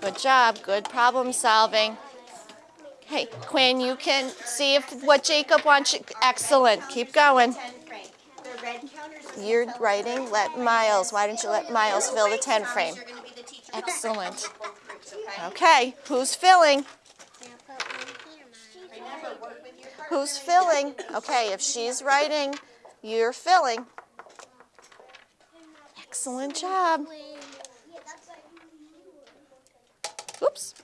Good job. Good problem solving. Hey, Quinn, you can see if what Jacob wants. You. Excellent. Keep going. You're writing. Let Miles. Why don't you let Miles fill the 10 frame? Excellent. Okay, who's filling? Who's filling? Okay, if she's writing, you're filling. Excellent job. Oops.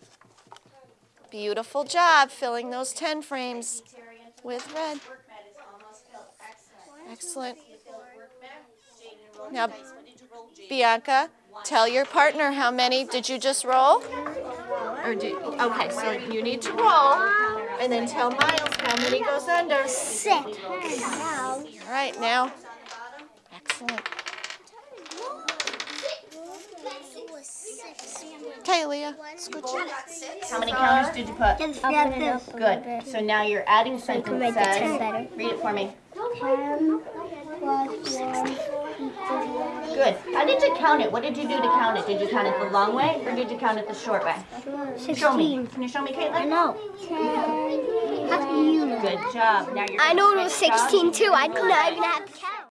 Beautiful job filling those 10 frames with red. Excellent. Now, Bianca, tell your partner how many did you just roll? Or do, okay, so you need to roll and then tell Miles how many goes under. Six. All right, now. Excellent. Okay, Leah. Scooch. How many counters did you put? Just got this. Good. So now you're adding sentence write the says, read it for me. Ten plus one Good. How did you count it? What did you do to count it? Did you count it the long way or did you count it the short way? Show me. Sixteen. Can you show me, I Caitlin? know. Ten. How do you know? Good job. Now you're I know it was switch up. 16 too. I did not even have to count.